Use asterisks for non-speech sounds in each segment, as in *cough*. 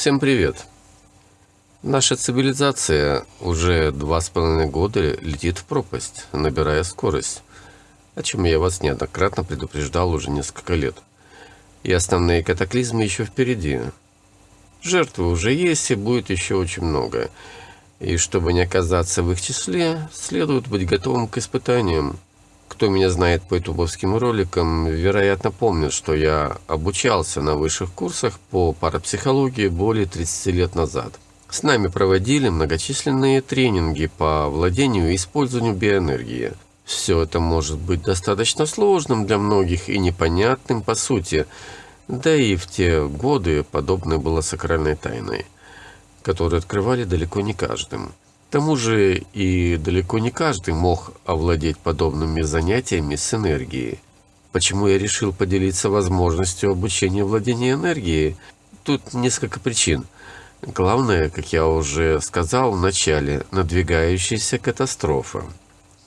Всем привет! Наша цивилизация уже два с половиной года летит в пропасть, набирая скорость, о чем я вас неоднократно предупреждал уже несколько лет. И основные катаклизмы еще впереди. Жертвы уже есть и будет еще очень много. И чтобы не оказаться в их числе, следует быть готовым к испытаниям. Кто меня знает по ютубовским роликам, вероятно помнит, что я обучался на высших курсах по парапсихологии более 30 лет назад. С нами проводили многочисленные тренинги по владению и использованию биоэнергии. Все это может быть достаточно сложным для многих и непонятным по сути, да и в те годы подобное было сакральной тайной, которую открывали далеко не каждым. К тому же и далеко не каждый мог овладеть подобными занятиями с энергией. Почему я решил поделиться возможностью обучения владения энергией? Тут несколько причин. Главное, как я уже сказал в начале, надвигающаяся катастрофа.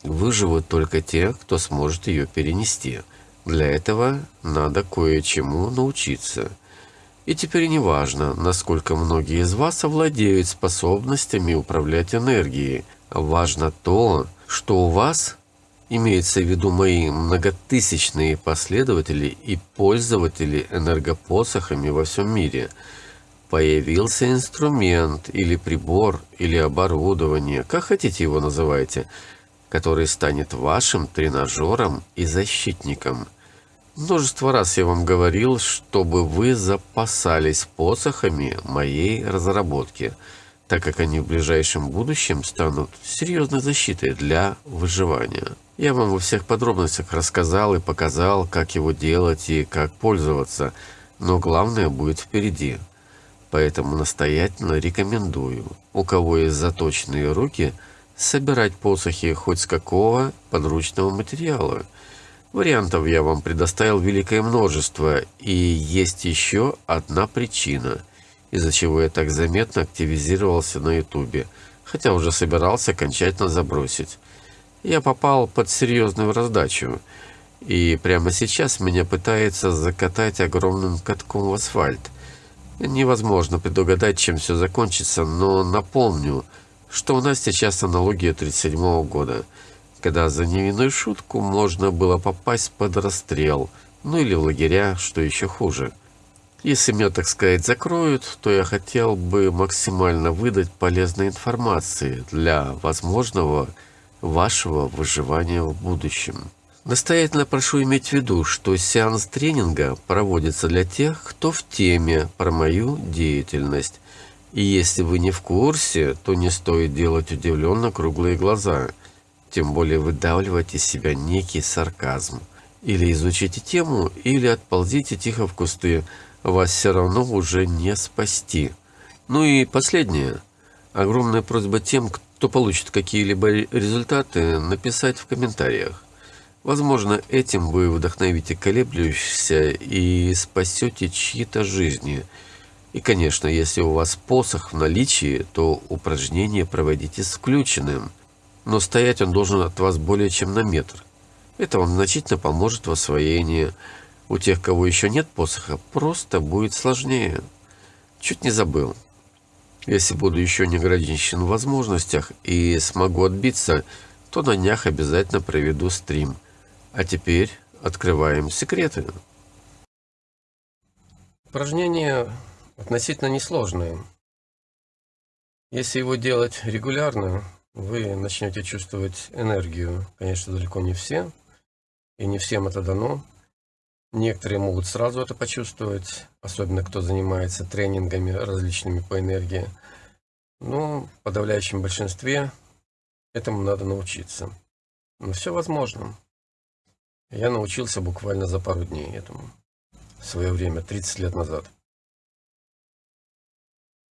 Выживут только те, кто сможет ее перенести. Для этого надо кое-чему научиться – и теперь не важно, насколько многие из вас овладеют способностями управлять энергией. Важно то, что у вас, имеется в виду мои многотысячные последователи и пользователи энергопосохами во всем мире, появился инструмент или прибор или оборудование, как хотите его называйте, который станет вашим тренажером и защитником – Множество раз я вам говорил, чтобы вы запасались посохами моей разработки, так как они в ближайшем будущем станут серьезной защитой для выживания. Я вам во всех подробностях рассказал и показал, как его делать и как пользоваться, но главное будет впереди. Поэтому настоятельно рекомендую, у кого есть заточенные руки, собирать посохи хоть с какого подручного материала – Вариантов я вам предоставил великое множество, и есть еще одна причина, из-за чего я так заметно активизировался на ютубе, хотя уже собирался окончательно забросить. Я попал под серьезную раздачу, и прямо сейчас меня пытается закатать огромным катком в асфальт. Невозможно предугадать, чем все закончится, но напомню, что у нас сейчас аналогия 37 -го года – когда за невинную шутку можно было попасть под расстрел, ну или в лагеря, что еще хуже. Если меня, так сказать, закроют, то я хотел бы максимально выдать полезной информации для возможного вашего выживания в будущем. Настоятельно прошу иметь в виду, что сеанс тренинга проводится для тех, кто в теме про мою деятельность. И если вы не в курсе, то не стоит делать удивленно круглые глаза – тем более выдавливать из себя некий сарказм. Или изучите тему, или отползите тихо в кусты, вас все равно уже не спасти. Ну и последнее. Огромная просьба тем, кто получит какие-либо результаты, написать в комментариях. Возможно, этим вы вдохновите колеблющихся и спасете чьи-то жизни. И, конечно, если у вас посох в наличии, то упражнение проводите с включенным – но стоять он должен от вас более чем на метр. Это вам значительно поможет в освоении. У тех, кого еще нет посоха, просто будет сложнее. Чуть не забыл. Если буду еще не ограничен в возможностях и смогу отбиться, то на днях обязательно проведу стрим. А теперь открываем секреты. Упражнение относительно несложное. Если его делать регулярно, вы начнете чувствовать энергию. Конечно, далеко не все, и не всем это дано. Некоторые могут сразу это почувствовать, особенно кто занимается тренингами различными по энергии. Но в подавляющем большинстве этому надо научиться. Но все возможно. Я научился буквально за пару дней этому. В свое время, 30 лет назад.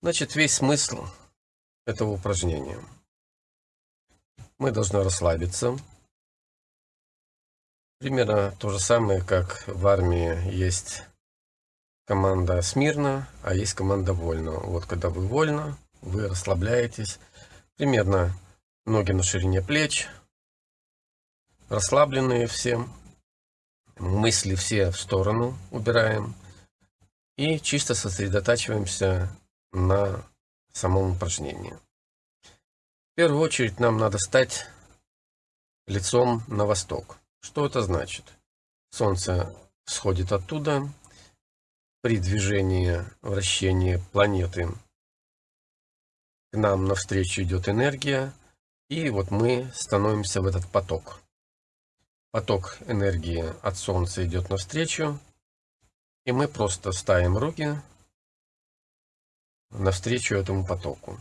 Значит, весь смысл этого упражнения – мы должны расслабиться. Примерно то же самое, как в армии есть команда смирно, а есть команда вольно. Вот когда вы вольно, вы расслабляетесь. Примерно ноги на ширине плеч, расслабленные все, мысли все в сторону убираем и чисто сосредотачиваемся на самом упражнении. Первую очередь нам надо стать лицом на восток. Что это значит? Солнце сходит оттуда. При движении, вращении планеты к нам навстречу идет энергия. И вот мы становимся в этот поток. Поток энергии от Солнца идет навстречу. И мы просто ставим руки навстречу этому потоку.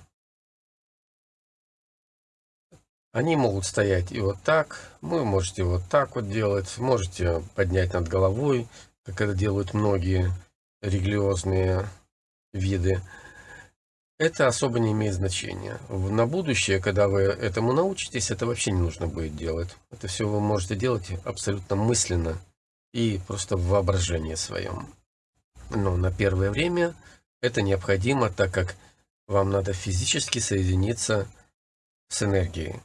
Они могут стоять и вот так, вы можете вот так вот делать, можете поднять над головой, как это делают многие религиозные виды. Это особо не имеет значения. На будущее, когда вы этому научитесь, это вообще не нужно будет делать. Это все вы можете делать абсолютно мысленно и просто в воображении своем. Но на первое время это необходимо, так как вам надо физически соединиться с энергией.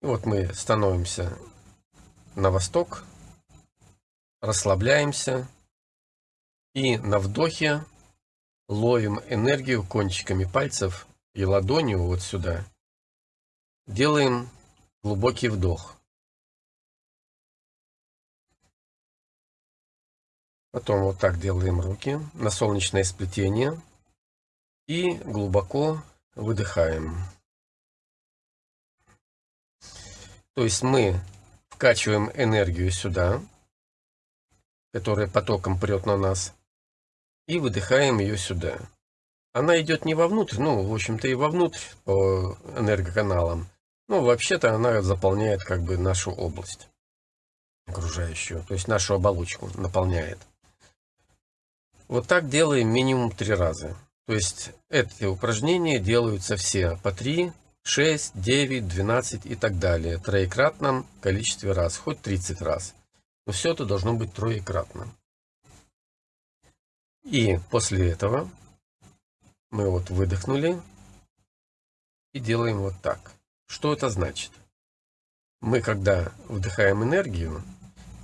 Вот мы становимся на восток, расслабляемся и на вдохе ловим энергию кончиками пальцев и ладонью вот сюда. Делаем глубокий вдох. Потом вот так делаем руки на солнечное сплетение и глубоко выдыхаем. То есть мы вкачиваем энергию сюда, которая потоком прет на нас, и выдыхаем ее сюда. Она идет не вовнутрь, ну, в общем-то, и вовнутрь по энергоканалам. Но вообще-то она заполняет как бы нашу область окружающую, то есть нашу оболочку наполняет. Вот так делаем минимум три раза. То есть эти упражнения делаются все по три 6, 9, 12 и так далее. Троекратном количестве раз, хоть 30 раз. Но все это должно быть троекратно. И после этого мы вот выдохнули и делаем вот так. Что это значит? Мы когда вдыхаем энергию,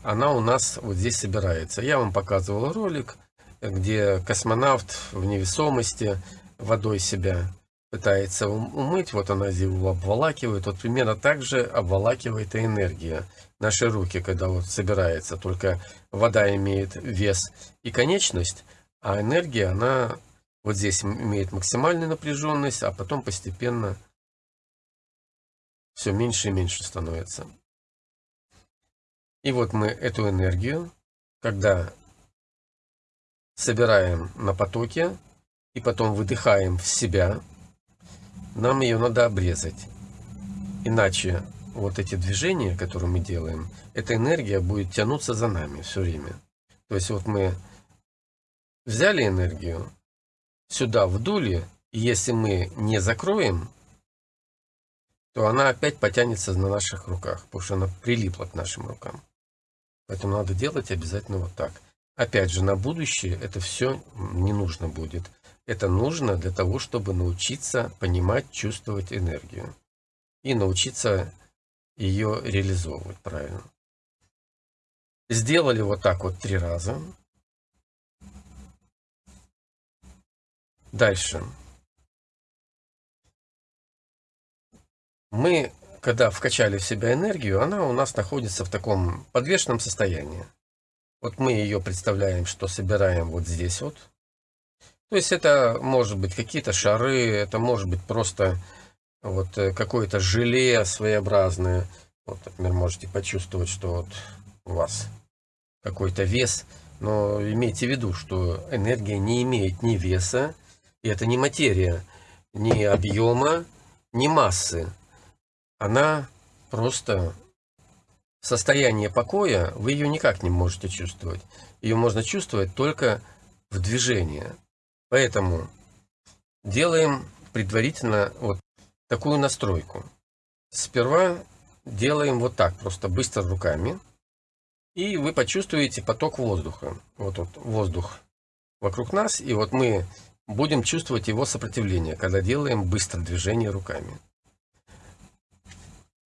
она у нас вот здесь собирается. Я вам показывал ролик, где космонавт в невесомости водой себя пытается умыть, вот она его обволакивает, вот примерно так же обволакивает и энергия. Наши руки, когда вот собирается, только вода имеет вес и конечность, а энергия, она вот здесь имеет максимальную напряженность, а потом постепенно все меньше и меньше становится. И вот мы эту энергию, когда собираем на потоке и потом выдыхаем в себя, нам ее надо обрезать. Иначе вот эти движения, которые мы делаем, эта энергия будет тянуться за нами все время. То есть вот мы взяли энергию, сюда вдули, и если мы не закроем, то она опять потянется на наших руках, потому что она прилипла к нашим рукам. Поэтому надо делать обязательно вот так. Опять же, на будущее это все не нужно будет. Это нужно для того, чтобы научиться понимать, чувствовать энергию. И научиться ее реализовывать правильно. Сделали вот так вот три раза. Дальше. Мы, когда вкачали в себя энергию, она у нас находится в таком подвешенном состоянии. Вот мы ее представляем, что собираем вот здесь вот, то есть это может быть какие-то шары, это может быть просто вот э, какое-то желе своеобразное. Вот, например, можете почувствовать, что вот у вас какой-то вес, но имейте в виду, что энергия не имеет ни веса, и это не материя, ни объема, ни массы. Она просто состояние покоя, вы ее никак не можете чувствовать. Ее можно чувствовать только в движении. Поэтому делаем предварительно вот такую настройку. Сперва делаем вот так, просто быстро руками. И вы почувствуете поток воздуха. Вот, вот воздух вокруг нас. И вот мы будем чувствовать его сопротивление, когда делаем быстро движение руками.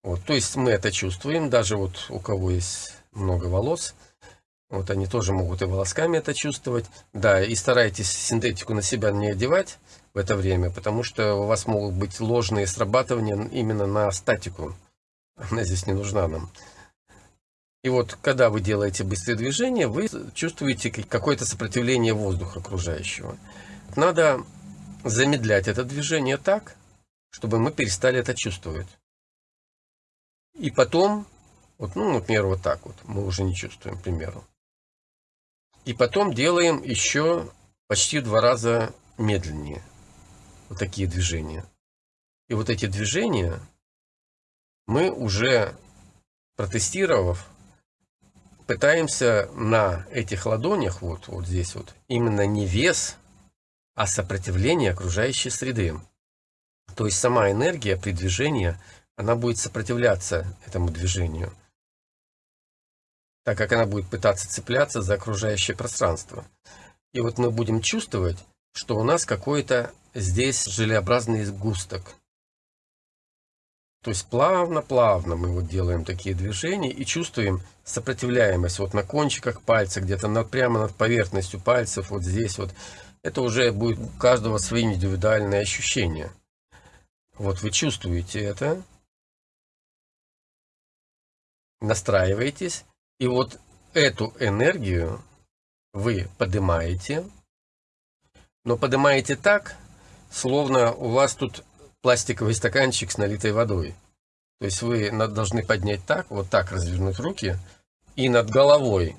Вот, то есть мы это чувствуем, даже вот у кого есть много волос, Вот они тоже могут и волосками это чувствовать. Да, и старайтесь синтетику на себя не одевать в это время, потому что у вас могут быть ложные срабатывания именно на статику. Она здесь не нужна нам. И вот, когда вы делаете быстрые движения, вы чувствуете какое-то сопротивление воздуха окружающего. Надо замедлять это движение так, чтобы мы перестали это чувствовать. И потом, вот, ну, например, вот так вот, мы уже не чувствуем, к примеру. И потом делаем еще почти два раза медленнее. Вот такие движения. И вот эти движения мы уже протестировав, пытаемся на этих ладонях, вот, вот здесь вот, именно не вес, а сопротивление окружающей среды. То есть сама энергия при движении, она будет сопротивляться этому движению так как она будет пытаться цепляться за окружающее пространство. И вот мы будем чувствовать, что у нас какой-то здесь желеобразный сгусток. То есть плавно-плавно мы вот делаем такие движения и чувствуем сопротивляемость вот на кончиках пальца, где-то над, прямо над поверхностью пальцев, вот здесь вот. Это уже будет у каждого свои индивидуальные ощущения. Вот вы чувствуете это, настраиваетесь и вот эту энергию вы поднимаете, но поднимаете так, словно у вас тут пластиковый стаканчик с налитой водой. То есть вы должны поднять так, вот так развернуть руки, и над головой,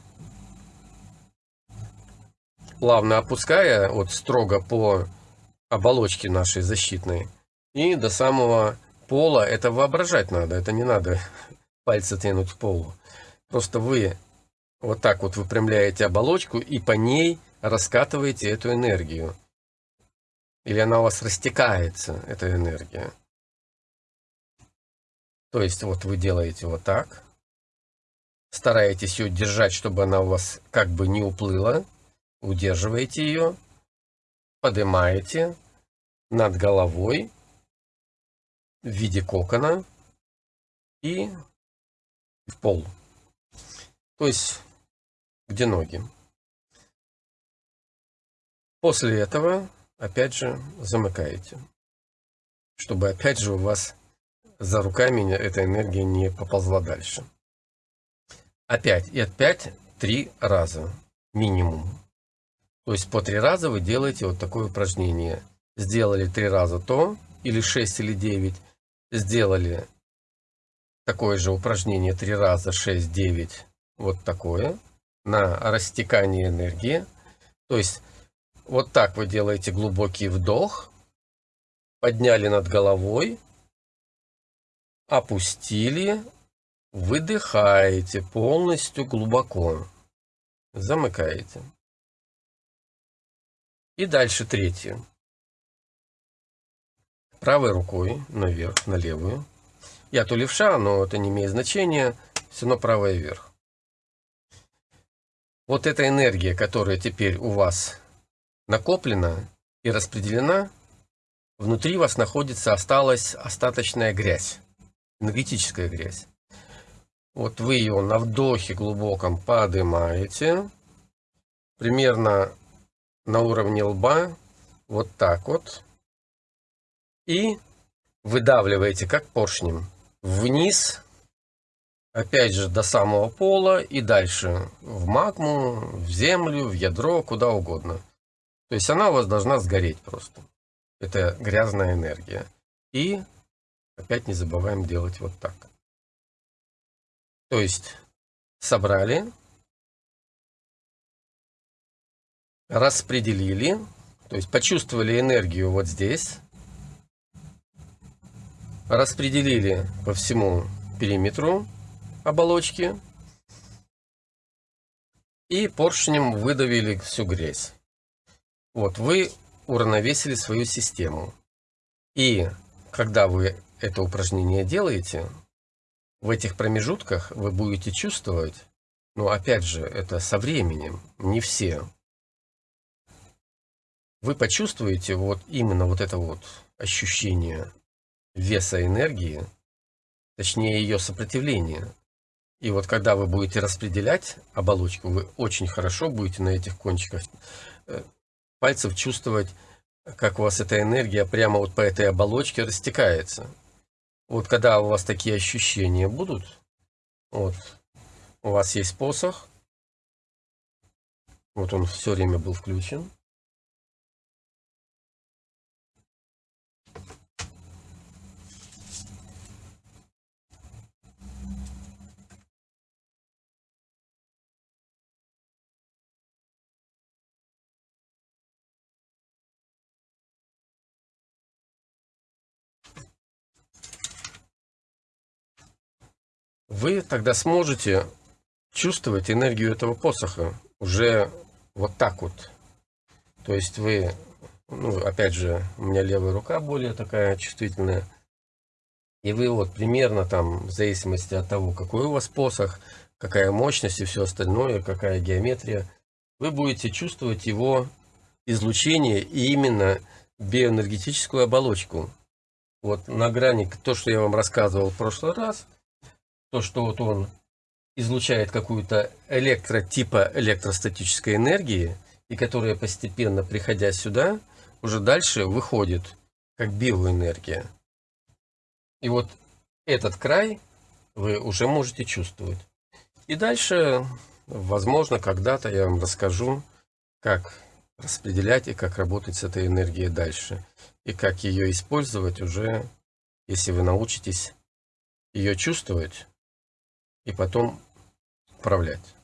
плавно опуская, вот строго по оболочке нашей защитной, и до самого пола, это воображать надо, это не надо *laughs* пальцы тянуть в полу. Просто вы вот так вот выпрямляете оболочку и по ней раскатываете эту энергию. Или она у вас растекается, эта энергия. То есть вот вы делаете вот так. Стараетесь ее держать, чтобы она у вас как бы не уплыла. Удерживаете ее. Поднимаете над головой в виде кокона и в пол. То есть, где ноги. После этого, опять же, замыкаете. Чтобы, опять же, у вас за руками эта энергия не поползла дальше. Опять и опять три раза минимум. То есть по три раза вы делаете вот такое упражнение. Сделали три раза то, или шесть, или девять. Сделали такое же упражнение три раза, шесть, девять вот такое на растекание энергии. То есть вот так вы делаете глубокий вдох, подняли над головой, опустили, выдыхаете полностью глубоко, замыкаете. И дальше третье. Правой рукой наверх, на левую. Я то левша, но это не имеет значения. Все равно правая вверх вот эта энергия, которая теперь у вас накоплена и распределена, внутри вас находится, осталась остаточная грязь, энергетическая грязь. Вот вы ее на вдохе глубоком поднимаете, примерно на уровне лба, вот так вот, и выдавливаете как поршнем вниз опять же до самого пола и дальше в магму, в землю, в ядро, куда угодно. То есть она у вас должна сгореть просто. Это грязная энергия. И опять не забываем делать вот так. То есть собрали, распределили, то есть почувствовали энергию вот здесь, распределили по всему периметру оболочки и поршнем выдавили всю грязь. Вот вы уравновесили свою систему. И когда вы это упражнение делаете, в этих промежутках вы будете чувствовать, но опять же, это со временем, не все. Вы почувствуете вот именно вот это вот ощущение веса энергии, точнее ее сопротивления. И вот когда вы будете распределять оболочку, вы очень хорошо будете на этих кончиках э, пальцев чувствовать, как у вас эта энергия прямо вот по этой оболочке растекается. Вот когда у вас такие ощущения будут, вот у вас есть посох, вот он все время был включен. Вы тогда сможете чувствовать энергию этого посоха уже вот так вот. То есть вы, ну, опять же, у меня левая рука более такая чувствительная. И вы вот примерно там, в зависимости от того, какой у вас посох, какая мощность и все остальное, какая геометрия, вы будете чувствовать его излучение и именно биоэнергетическую оболочку. Вот на грани, то, что я вам рассказывал в прошлый раз, то, что вот он излучает какую-то электротипа электростатической энергии, и которая постепенно, приходя сюда, уже дальше выходит как биоэнергия. И вот этот край вы уже можете чувствовать. И дальше, возможно, когда-то я вам расскажу, как распределять и как работать с этой энергией дальше. И как ее использовать уже, если вы научитесь ее чувствовать и потом управлять.